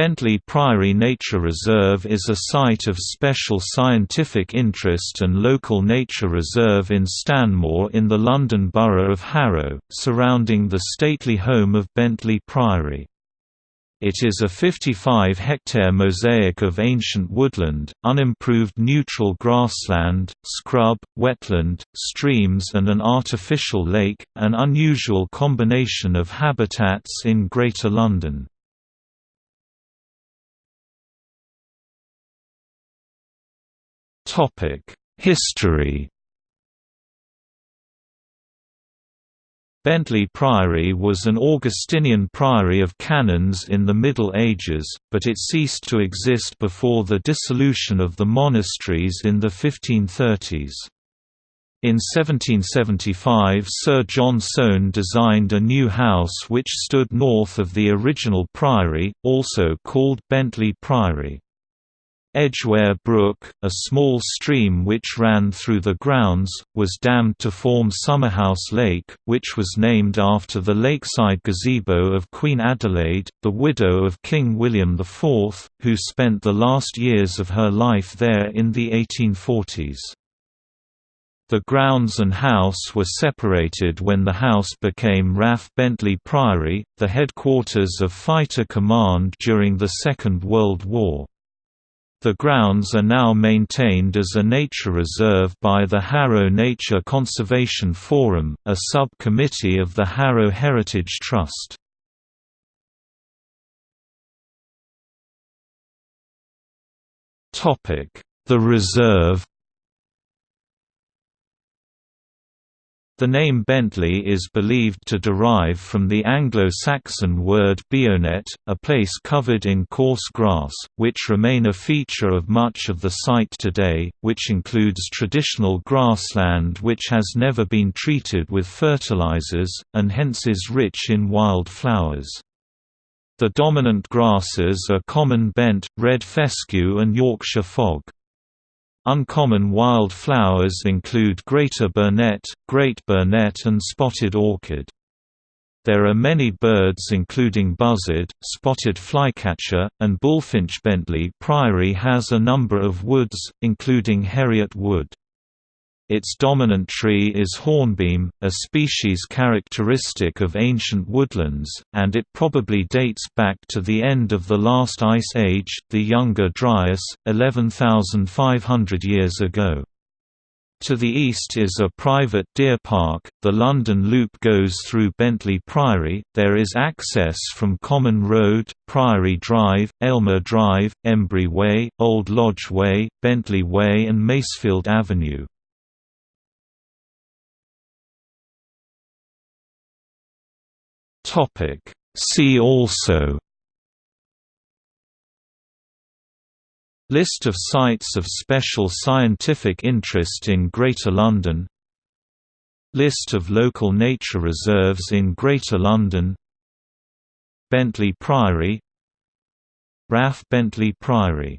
Bentley Priory Nature Reserve is a site of special scientific interest and local nature reserve in Stanmore in the London Borough of Harrow, surrounding the stately home of Bentley Priory. It is a 55-hectare mosaic of ancient woodland, unimproved neutral grassland, scrub, wetland, streams and an artificial lake, an unusual combination of habitats in Greater London. History Bentley Priory was an Augustinian priory of canons in the Middle Ages, but it ceased to exist before the dissolution of the monasteries in the 1530s. In 1775 Sir John Soane designed a new house which stood north of the original priory, also called Bentley Priory. Edgware Brook, a small stream which ran through the grounds, was dammed to form Summerhouse Lake, which was named after the lakeside gazebo of Queen Adelaide, the widow of King William IV, who spent the last years of her life there in the 1840s. The grounds and house were separated when the house became RAF Bentley Priory, the headquarters of Fighter Command during the Second World War. The grounds are now maintained as a nature reserve by the Harrow Nature Conservation Forum, a sub-committee of the Harrow Heritage Trust. The reserve The name Bentley is believed to derive from the Anglo-Saxon word bionet, a place covered in coarse grass, which remain a feature of much of the site today, which includes traditional grassland which has never been treated with fertilizers, and hence is rich in wild flowers. The dominant grasses are common bent, red fescue and Yorkshire fog. Uncommon wild flowers include greater burnet, great burnet and spotted orchid. There are many birds including buzzard, spotted flycatcher, and bullfinch. Bentley Priory has a number of woods, including Heriot Wood. Its dominant tree is hornbeam, a species characteristic of ancient woodlands, and it probably dates back to the end of the last ice age, the Younger Dryas, 11,500 years ago. To the east is a private deer park. The London Loop goes through Bentley Priory. There is access from Common Road, Priory Drive, Aylmer Drive, Embury Way, Old Lodge Way, Bentley Way, and Masefield Avenue. Topic. See also List of sites of special scientific interest in Greater London List of local nature reserves in Greater London Bentley Priory RAF Bentley Priory